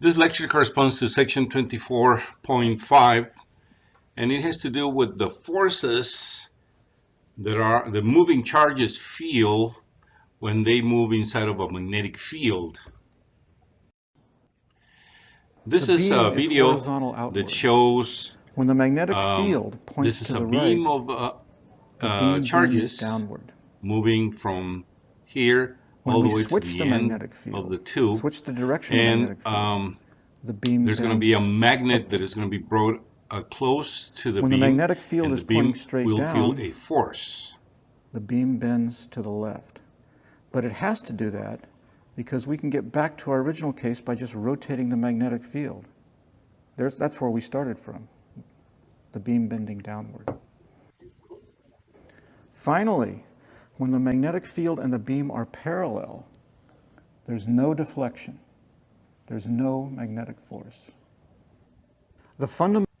This lecture corresponds to section 24.5 and it has to do with the forces that are the moving charges feel when they move inside of a magnetic field. This is a beam is video that shows When the magnetic um, field points this is to a the beam right, of uh, uh, charges downward. moving from here When all the we way to switch the, the end magnetic field, of the tube switch the direction of the and magnetic field, um, the beam there's going to be a magnet that is going to be brought uh, close to the When the magnetic field is beam pointing straight will feel a force. the beam bends to the left. But it has to do that because we can get back to our original case by just rotating the magnetic field. There's, that's where we started from, the beam bending downward. Finally, when the magnetic field and the beam are parallel, there's no deflection. There's no magnetic force. The fundamental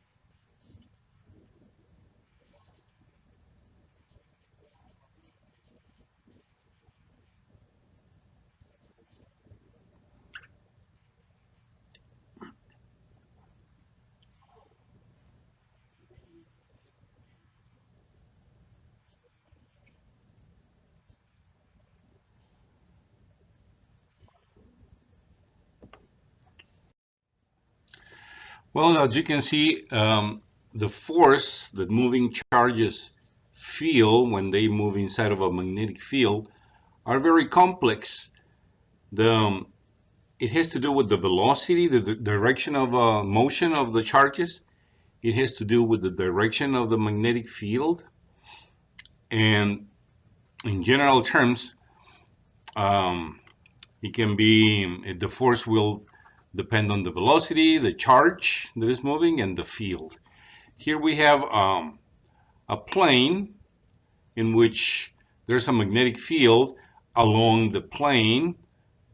Well, as you can see, um, the force that moving charges feel when they move inside of a magnetic field are very complex. The, um, it has to do with the velocity, the, direction of uh, motion of the charges. It has to do with the direction of the magnetic field. And in general terms, um, it can be, the force will depend on the velocity, the charge that is moving, and the field. Here we have um, a plane in which there's a magnetic field along the plane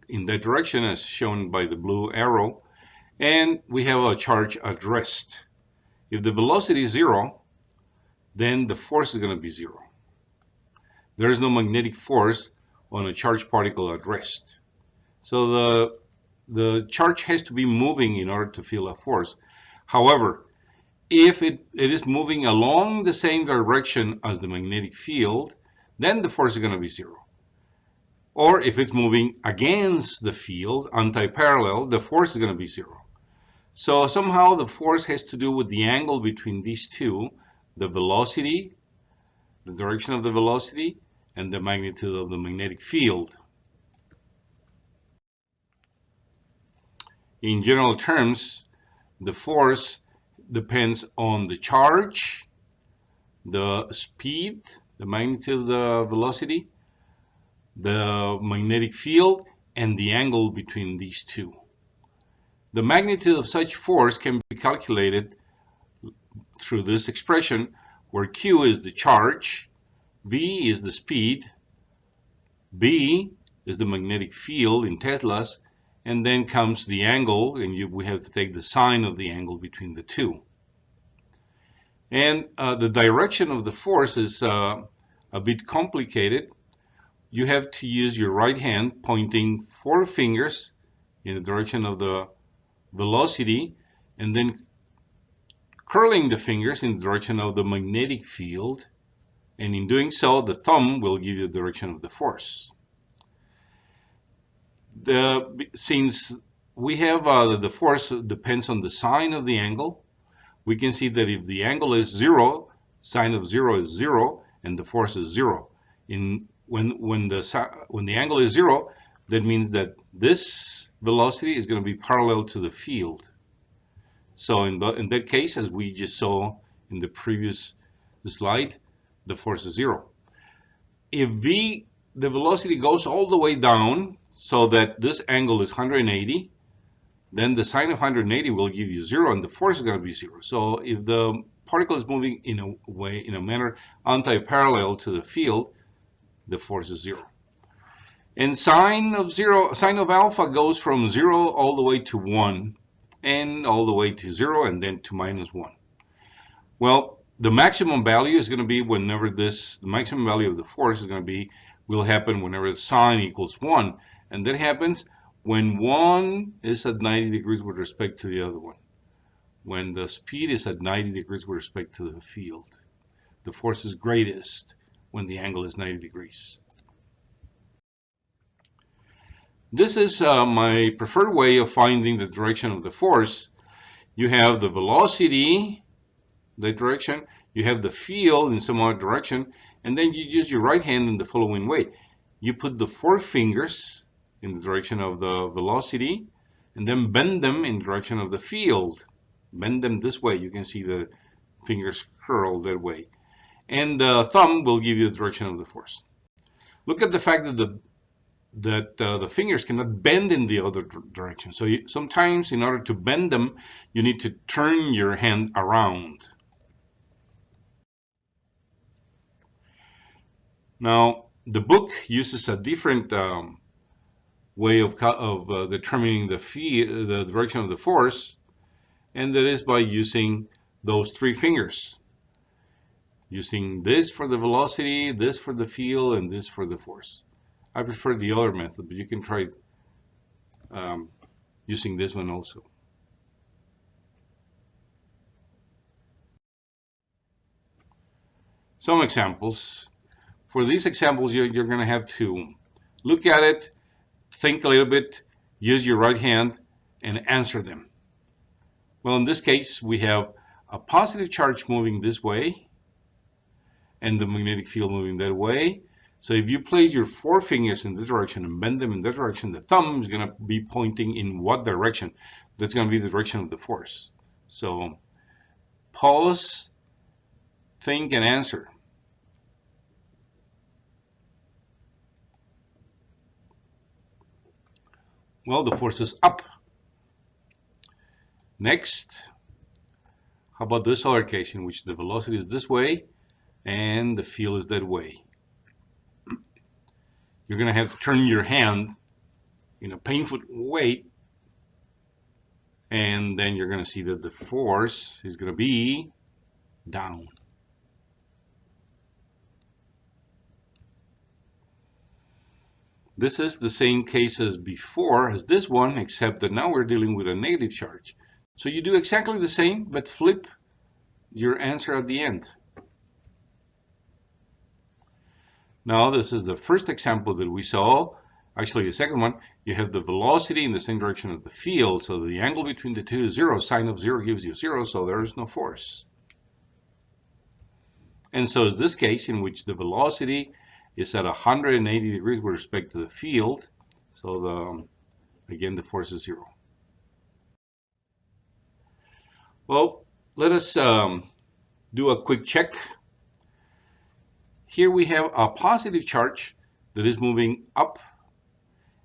in that direction as shown by the blue arrow, and we have a charge at rest. If the velocity is zero, then the force is going to be zero. There is no magnetic force on a charged particle at rest. So the the charge has to be moving in order to feel a force. However, if it, it is moving along the same direction as the magnetic field, then the force is going to be zero. Or if it's moving against the field, anti-parallel, the force is going to be zero. So somehow the force has to do with the angle between these two, the velocity, the direction of the velocity, and the magnitude of the magnetic field. In general terms, the force depends on the charge, the speed, the magnitude of the velocity, the magnetic field, and the angle between these two. The magnitude of such force can be calculated through this expression where Q is the charge, V is the speed, B is the magnetic field in Teslas, and then comes the angle, and you, we have to take the sine of the angle between the two. And uh, the direction of the force is uh, a bit complicated. You have to use your right hand pointing four fingers in the direction of the velocity, and then curling the fingers in the direction of the magnetic field. And in doing so, the thumb will give you the direction of the force the since we have uh, the force depends on the sine of the angle, we can see that if the angle is zero, sine of zero is zero, and the force is zero. In when when the when the angle is zero, that means that this velocity is going to be parallel to the field. So in the, in that case, as we just saw in the previous slide, the force is zero. If v the velocity goes all the way down so that this angle is 180, then the sine of 180 will give you zero and the force is going to be zero. So if the particle is moving in a way, in a manner anti-parallel to the field, the force is zero. And sine of zero, sine of alpha goes from zero all the way to one and all the way to zero and then to minus one. Well, the maximum value is going to be whenever this, the maximum value of the force is going to be, will happen whenever sine equals one. And that happens when one is at 90 degrees with respect to the other one, when the speed is at 90 degrees with respect to the field, the force is greatest when the angle is 90 degrees. This is uh, my preferred way of finding the direction of the force. You have the velocity, the direction, you have the field in some other direction, and then you use your right hand in the following way. You put the four fingers in the direction of the velocity, and then bend them in the direction of the field. Bend them this way. You can see the fingers curl that way. And the thumb will give you the direction of the force. Look at the fact that the that uh, the fingers cannot bend in the other direction. So you, sometimes in order to bend them, you need to turn your hand around. Now, the book uses a different um, way of, of uh, determining the, fee, the direction of the force, and that is by using those three fingers. Using this for the velocity, this for the field, and this for the force. I prefer the other method, but you can try um, using this one also. Some examples. For these examples, you're, you're going to have to look at it, think a little bit, use your right hand, and answer them. Well, in this case, we have a positive charge moving this way, and the magnetic field moving that way. So if you place your four fingers in this direction and bend them in that direction, the thumb is going to be pointing in what direction? That's going to be the direction of the force. So pause, think, and answer. Well, the force is up. Next, how about this other case in which the velocity is this way and the field is that way? You're going to have to turn your hand in a painful way and then you're going to see that the force is going to be down. This is the same case as before, as this one, except that now we're dealing with a negative charge. So you do exactly the same, but flip your answer at the end. Now this is the first example that we saw. Actually, the second one, you have the velocity in the same direction of the field, so the angle between the two is zero. Sine of zero gives you zero, so there is no force. And so is this case in which the velocity is at 180 degrees with respect to the field. So the, again, the force is zero. Well, let us um, do a quick check. Here we have a positive charge that is moving up,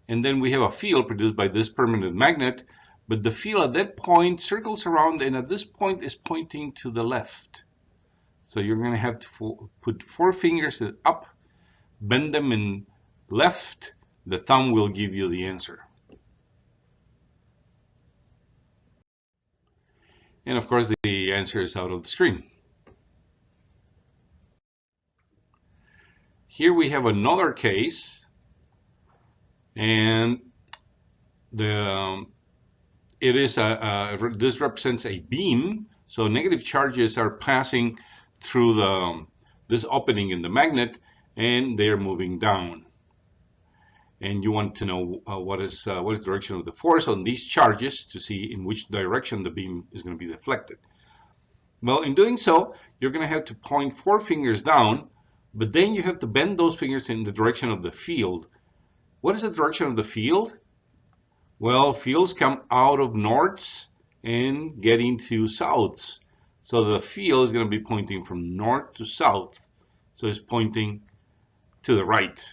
and then we have a field produced by this permanent magnet, but the field at that point circles around and at this point is pointing to the left. So you're going to have to put four fingers up bend them in left, the thumb will give you the answer. And of course, the answer is out of the screen. Here we have another case, and the um, it is a, a, this represents a beam. So negative charges are passing through the um, this opening in the magnet, and they're moving down. And you want to know uh, what is uh, what is the direction of the force on these charges to see in which direction the beam is going to be deflected. Well, in doing so, you're going to have to point four fingers down, but then you have to bend those fingers in the direction of the field. What is the direction of the field? Well, fields come out of norths and get into souths. So the field is going to be pointing from north to south. So it's pointing to the right.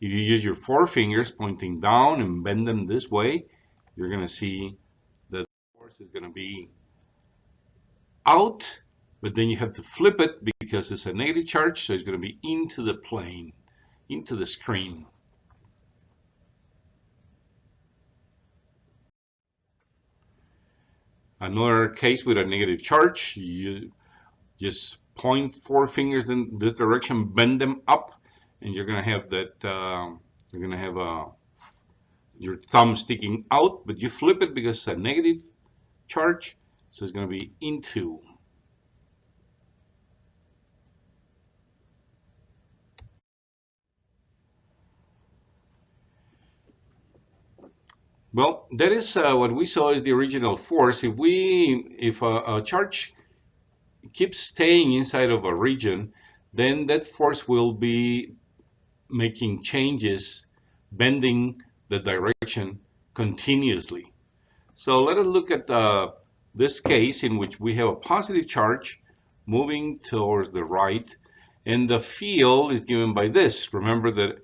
If you use your four fingers pointing down and bend them this way, you're going to see that the force is going to be out, but then you have to flip it because it's a negative charge, so it's going to be into the plane, into the screen. Another case with a negative charge, you just point four fingers in this direction, bend them up, and you're going to have that um, you're going to have a your thumb sticking out, but you flip it because it's a negative charge, so it's going to be into. Well, that is uh, what we saw is the original force. If we, if a, a, charge keeps staying inside of a region, then that force will be making changes, bending the direction continuously. So let us look at uh, this case in which we have a positive charge moving towards the right, and the field is given by this. Remember that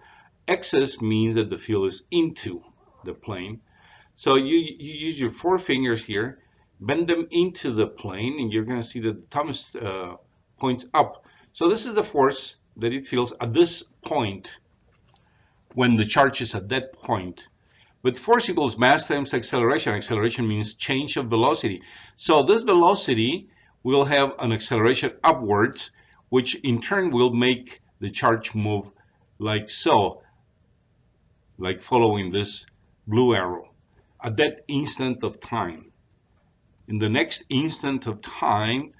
excess means that the field is into the plane. So you, you use your four fingers here, bend them into the plane, and you're going to see that the thumb uh, points up. So this is the force that it feels at this point when the charge is at that point. But force equals mass times acceleration. Acceleration means change of velocity. So this velocity will have an acceleration upwards, which in turn will make the charge move like so, like following this blue arrow at that instant of time. In the next instant of time,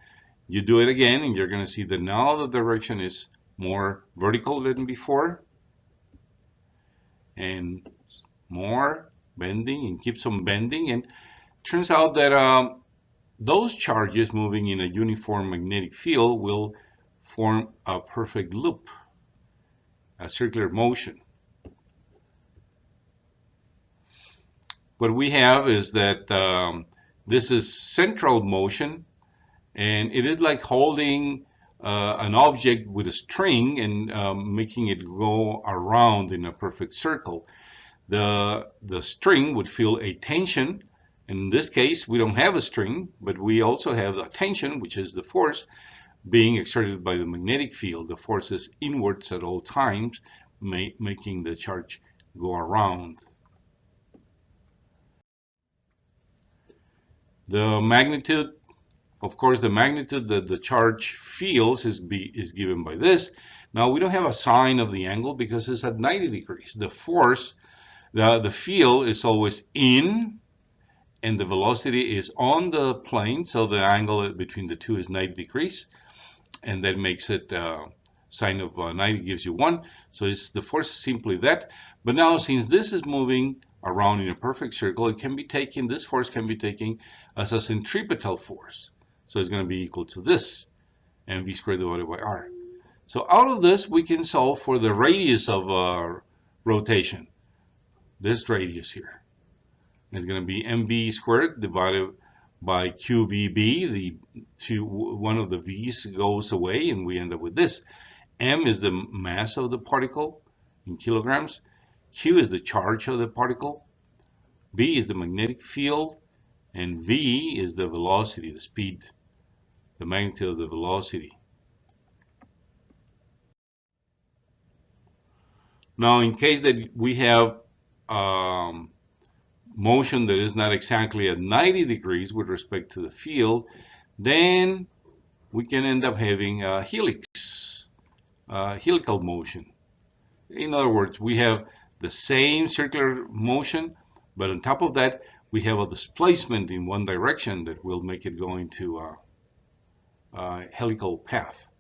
you do it again and you're going to see that now the direction is more vertical than before and more bending and keeps on bending and turns out that um, those charges moving in a uniform magnetic field will form a perfect loop, a circular motion. what we have is that um, this is central motion and it is like holding uh, an object with a string and um, making it go around in a perfect circle. The, the string would feel a tension. In this case, we don't have a string, but we also have a tension, which is the force being exerted by the magnetic field. The force is inwards at all times, ma making the charge go around. The magnitude, of course, the magnitude that the charge feels is, be, is given by this. Now we don't have a sine of the angle because it's at 90 degrees. The force, the, the field is always in and the velocity is on the plane. So the angle between the two is 90 degrees. And that makes it uh, sine of uh, 90 gives you 1. So it's the force is simply that. But now since this is moving around in a perfect circle, it can be taken, this force can be taken as a centripetal force. So it's going to be equal to this, mv squared divided by r. So out of this, we can solve for the radius of uh, rotation, this radius here is going to be mv squared divided by qvb. The two, one of the v's goes away, and we end up with this. m is the mass of the particle in kilograms. Q is the charge of the particle. B is the magnetic field. And V is the velocity, the speed, the magnitude of the velocity. Now, in case that we have um, motion that is not exactly at 90 degrees with respect to the field, then we can end up having a helix, helical motion. In other words, we have the same circular motion, but on top of that, we have a displacement in one direction that will make it go into a, a helical path.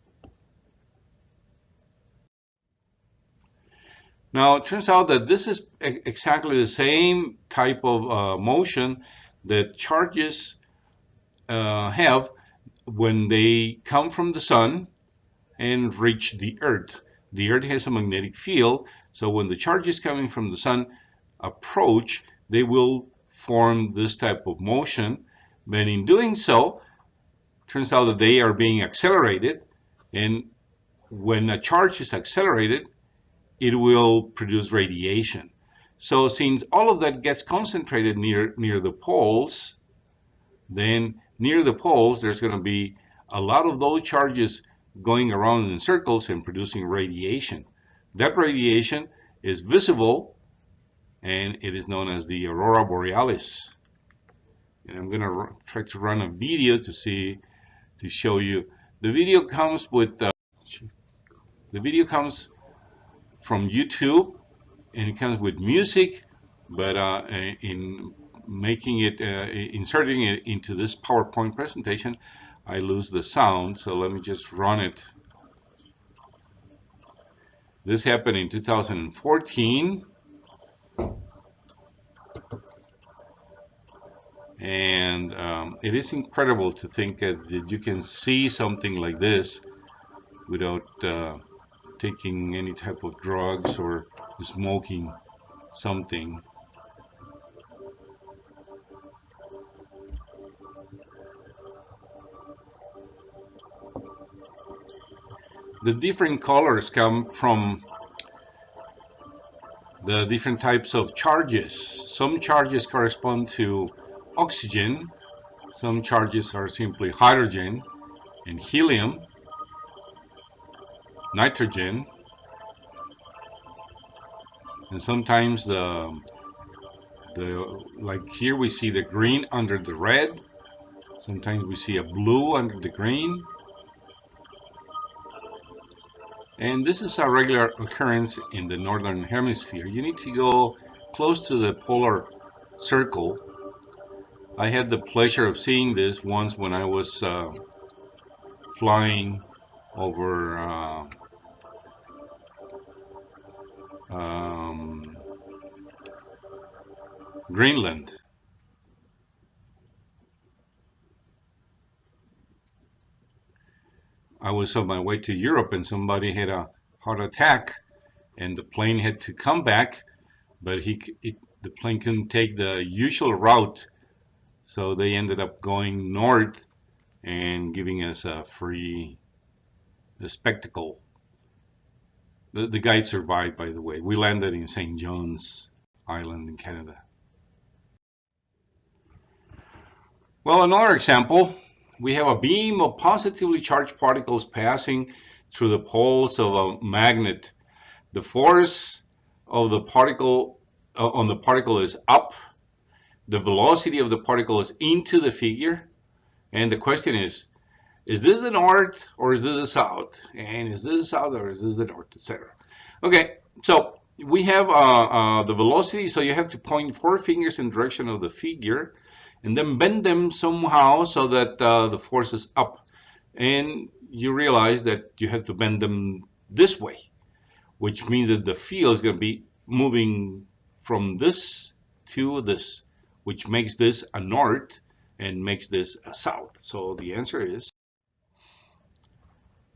Now, it turns out that this is exactly the same type of uh, motion that charges uh, have when they come from the sun and reach the earth. The earth has a magnetic field, so when the charges coming from the sun approach, they will form this type of motion. But in doing so, turns out that they are being accelerated. And when a charge is accelerated, it will produce radiation. So since all of that gets concentrated near, near the poles, then near the poles, there's going to be a lot of those charges going around in circles and producing radiation. That radiation is visible and it is known as the aurora borealis. And I'm going to try to run a video to see, to show you. The video comes with, uh, the video comes from YouTube and it comes with music, but uh, in making it, uh, inserting it into this PowerPoint presentation, I lose the sound. So let me just run it. This happened in 2014. And um, it is incredible to think that you can see something like this without uh, taking any type of drugs or smoking something. The different colors come from the different types of charges. Some charges correspond to oxygen, some charges are simply hydrogen and helium, nitrogen, and sometimes the the like here we see the green under the red. Sometimes we see a blue under the green. And this is a regular occurrence in the northern hemisphere. You need to go close to the polar circle I had the pleasure of seeing this once when I was uh, flying over uh, um, Greenland. I was on my way to Europe and somebody had a heart attack and the plane had to come back, but he it, the plane couldn't take the usual route, so they ended up going north and giving us a free a spectacle the, the guide survived, by the way. We landed in St. John's Island in Canada. Well, another example, we have a beam of positively charged particles passing through the poles of a magnet. The force of the particle uh, on the particle is up. The velocity of the particle is into the figure. And the question is, is this the north or is this the south? And is this the south or is this the north, etc. Okay, so we have uh, uh, the velocity, so you have to point four fingers in direction of the figure and then bend them somehow so that uh, the force is up. And you realize that you have to bend them this way, which means that the field is going to be moving from this to this, which makes this a north and makes this a south. So the answer is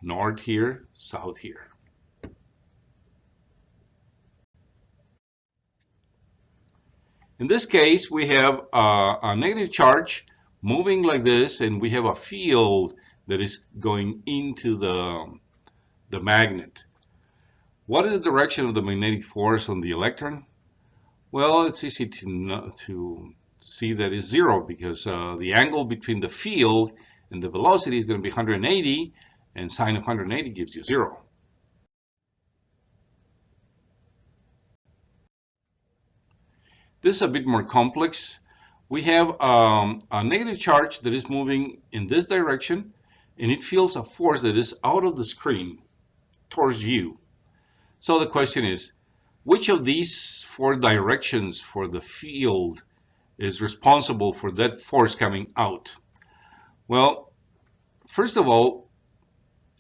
north here, south here. In this case, we have a, a, negative charge moving like this, and we have a field that is going into the, the magnet. What is the direction of the magnetic force on the electron? Well, it's easy to, to see that is zero because uh, the angle between the field and the velocity is going to be 180, and sine of 180 gives you zero. This is a bit more complex. We have um, a negative charge that is moving in this direction, and it feels a force that is out of the screen towards you. So the question is, which of these four directions for the field is responsible for that force coming out? Well, first of all,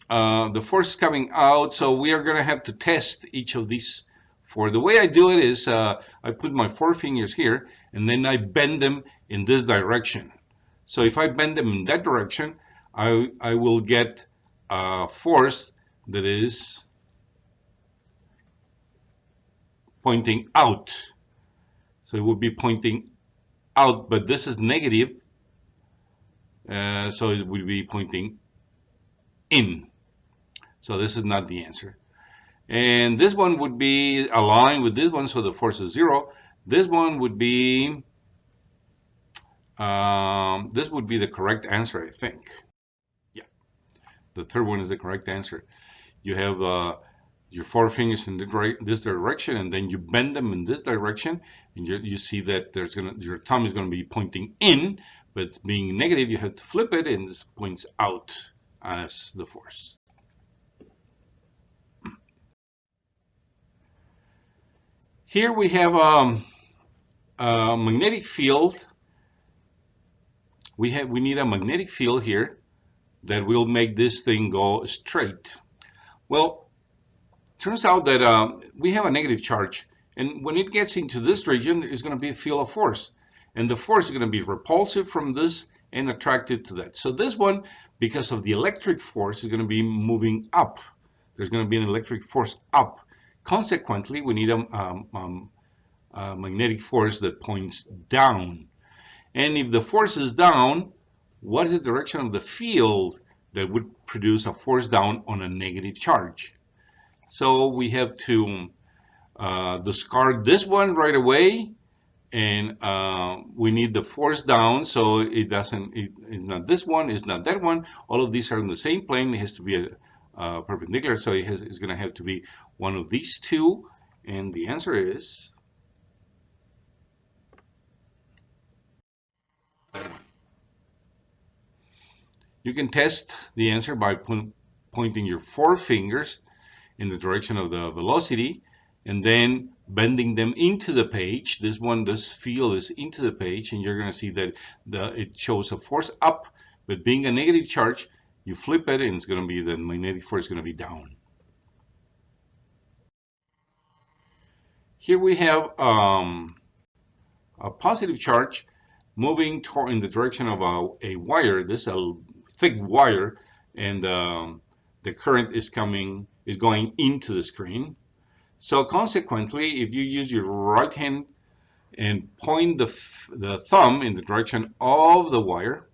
uh, the force is coming out, so we are going to have to test each of these four. The way I do it is uh, I put my four fingers here and then I bend them in this direction. So if I bend them in that direction, I, I will get a force that is pointing out. So it would be pointing out, but this is negative, uh, so it would be pointing in. So this is not the answer. And this one would be aligned with this one, so the force is zero. This one would be, um, this would be the correct answer, I think. Yeah, the third one is the correct answer. You have uh, your four fingers in this direction, and then you bend them in this direction, and you, you see that there's gonna your thumb is gonna be pointing in, but being negative, you have to flip it, and this points out as the force. Here we have um, a magnetic field. We have we need a magnetic field here that will make this thing go straight. Well, turns out that uh, we have a negative charge, and when it gets into this region, it's going to be a field of force, and the force is going to be repulsive from this and attracted to that. So this one, because of the electric force, is going to be moving up. There's going to be an electric force up. Consequently, we need a, um, um, a magnetic force that points down. And if the force is down, what is the direction of the field that would produce a force down on a negative charge? So we have to uh, discard this one right away and uh, we need the force down. So it doesn't it, it's not this one it's not that one. All of these are in the same plane. It has to be a, uh, perpendicular. So it has, it's going to have to be one of these two. And the answer is you can test the answer by pointing your four fingers in the direction of the velocity and then bending them into the page. This one, this field is into the page, and you're going to see that the, it shows a force up, but being a negative charge, you flip it, and it's going to be the magnetic force is going to be down. Here we have um, a positive charge moving toward in the direction of a, a wire. This is a thick wire, and um, the current is coming is going into the screen. So consequently, if you use your right hand and point the, the thumb in the direction of the wire,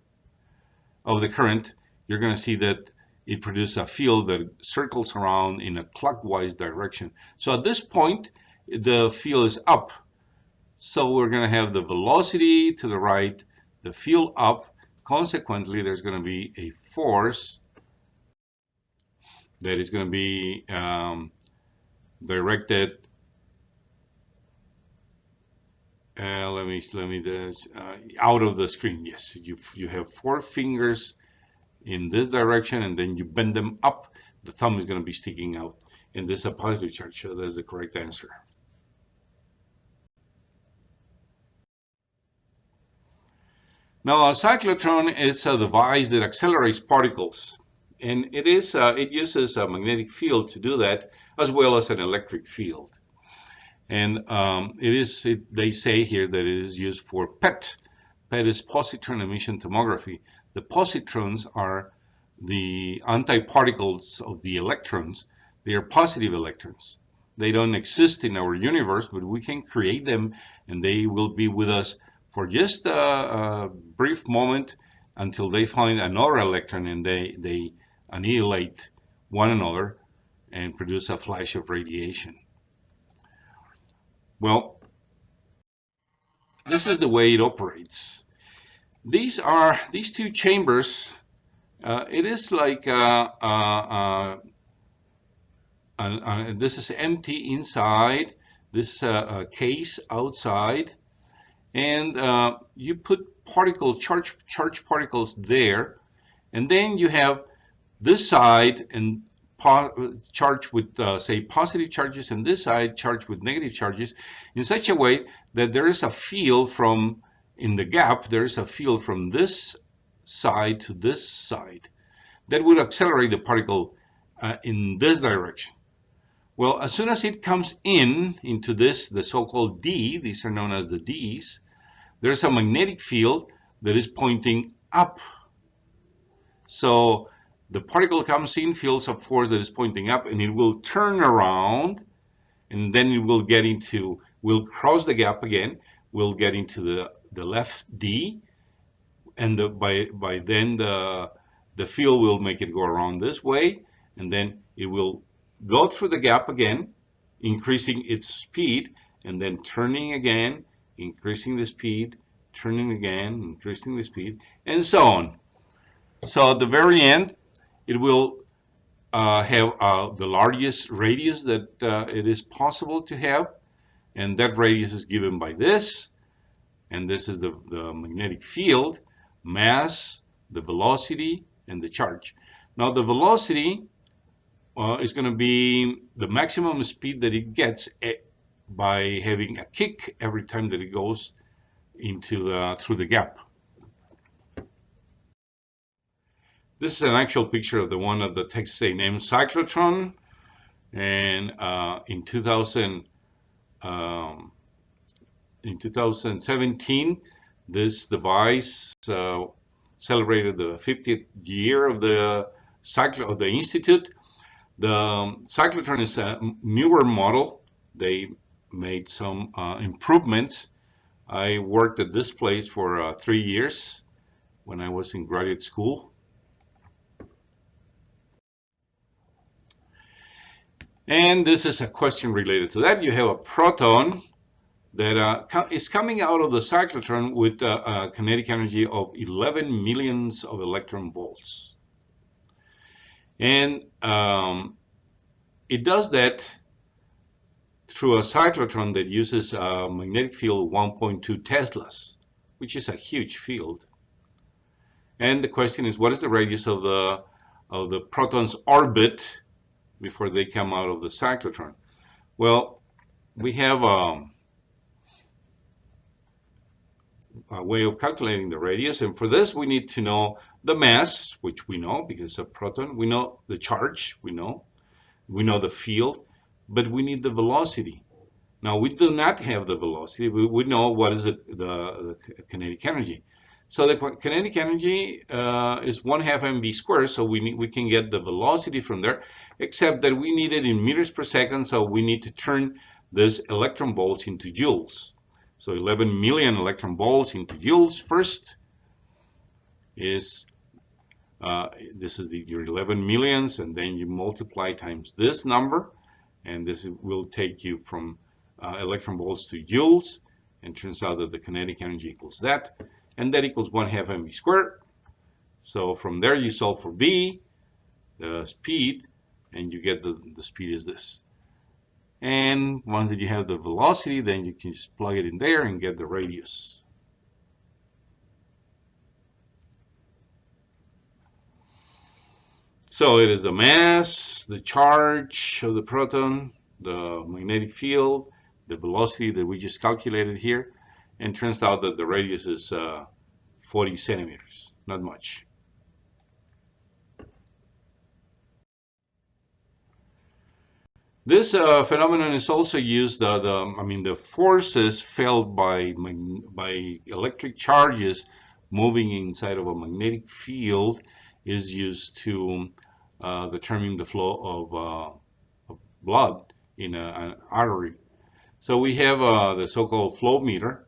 of the current, you're going to see that it produces a field that circles around in a clockwise direction. So at this point, the field is up. So we're going to have the velocity to the right, the field up. Consequently, there's going to be a force that is going to be um, directed uh, let me let me this uh, out of the screen. Yes you you have four fingers in this direction and then you bend them up. The thumb is going to be sticking out and this is a positive charge so that's the correct answer. Now a cyclotron is a device that accelerates particles and it is uh, it uses a magnetic field to do that as well as an electric field. And um, it is it, they say here that it is used for PET. PET is positron emission tomography. The positrons are the antiparticles of the electrons. They are positive electrons. They don't exist in our universe but we can create them and they will be with us for just a, a brief moment until they find another electron and they they annihilate one another and produce a flash of radiation. Well, this is the way it operates. These are these two chambers. Uh, it is like uh, uh, uh this is empty inside. This case outside, and uh, you put particle charge charge particles there, and then you have this side and charged with, uh, say, positive charges and this side charged with negative charges in such a way that there is a field from, in the gap, there is a field from this side to this side that would accelerate the particle uh, in this direction. Well, as soon as it comes in into this, the so-called D, these are known as the Ds, there's a magnetic field that is pointing up. So the particle comes in, feels a force that is pointing up, and it will turn around, and then it will get into, will cross the gap again, will get into the, the left D, and the, by, by then the, the field will make it go around this way, and then it will go through the gap again, increasing its speed, and then turning again, increasing the speed, turning again, increasing the speed, and so on. So at the very end, it will uh, have uh, the largest radius that uh, it is possible to have. And that radius is given by this. And this is the, the magnetic field, mass, the velocity, and the charge. Now the velocity uh, is going to be the maximum speed that it gets by having a kick every time that it goes into the through the gap. This is an actual picture of the one of the Texas A&M cyclotron, and uh, in 2000, um, in 2017, this device uh, celebrated the 50th year of the cyclo of the institute. The um, cyclotron is a newer model. They made some uh, improvements. I worked at this place for uh, three years when I was in graduate school. And this is a question related to that. You have a proton that uh, is coming out of the cyclotron with uh, a kinetic energy of 11 millions of electron volts. And um, it does that through a cyclotron that uses a magnetic field 1.2 Teslas, which is a huge field. And the question is, what is the radius of the of the proton's orbit before they come out of the cyclotron? Well, we have um, a way of calculating the radius. And for this, we need to know the mass, which we know because of proton. We know the charge, we know. We know the field, but we need the velocity. Now, we do not have the velocity. We, we know what is the, the, the kinetic energy. So the kinetic energy uh, is 1 half mv squared, so we, need, we can get the velocity from there, except that we need it in meters per second, so we need to turn this electron volts into joules. So 11 million electron volts into joules first is, uh, this is the, your 11 millions, and then you multiply times this number, and this will take you from uh, electron volts to joules, and turns out that the kinetic energy equals that, and that equals 1 half mv squared. So from there you solve for v, the speed, and you get the, the speed is this. And once that you have the velocity, then you can just plug it in there and get the radius. So it is the mass, the charge of the proton, the magnetic field, the velocity that we just calculated here, and turns out that the radius is uh, 40 centimeters, not much. This uh, phenomenon is also used, uh, the, I mean, the forces felt by, by electric charges moving inside of a magnetic field is used to uh, determine the flow of, uh, of blood in a, an artery. So we have uh, the so-called flow meter.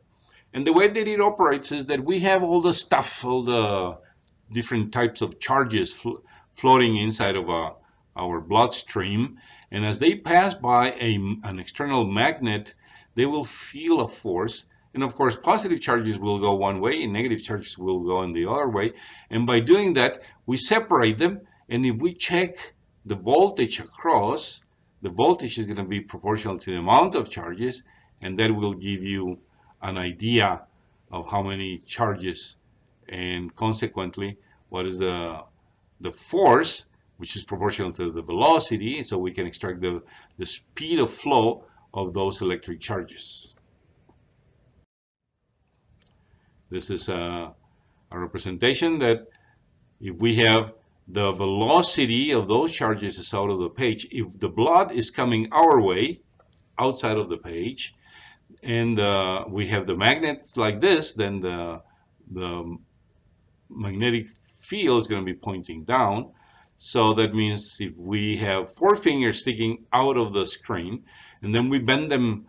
And the way that it operates is that we have all the stuff, all the different types of charges flo floating inside of uh, our bloodstream and as they pass by a, an external magnet, they will feel a force. And of course, positive charges will go one way and negative charges will go in the other way. And by doing that, we separate them. And if we check the voltage across, the voltage is going to be proportional to the amount of charges. And that will give you an idea of how many charges and consequently what is the the force which is proportional to the velocity, so we can extract the, the speed of flow of those electric charges. This is a, a representation that if we have the velocity of those charges is out of the page, if the blood is coming our way, outside of the page, and uh, we have the magnets like this, then the, the magnetic field is going to be pointing down. So that means if we have four fingers sticking out of the screen and then we bend them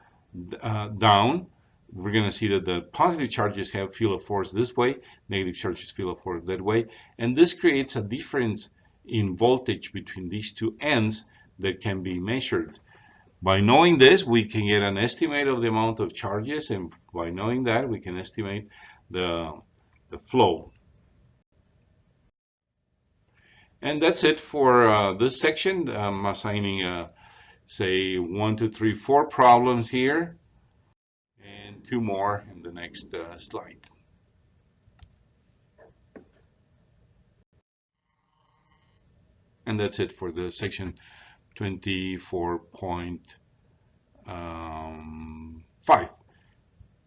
uh, down, we're going to see that the positive charges have feel of force this way, negative charges feel of force that way. And this creates a difference in voltage between these two ends that can be measured. By knowing this, we can get an estimate of the amount of charges, and by knowing that, we can estimate the, the flow. And that's it for uh, this section. I'm assigning, uh, say, one, two, three, four problems here, and two more in the next uh, slide. And that's it for the section 24.1. um, 5.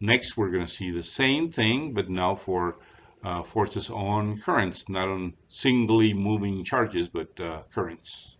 Next, we're going to see the same thing, but now for uh, forces on currents, not on singly moving charges, but uh, currents.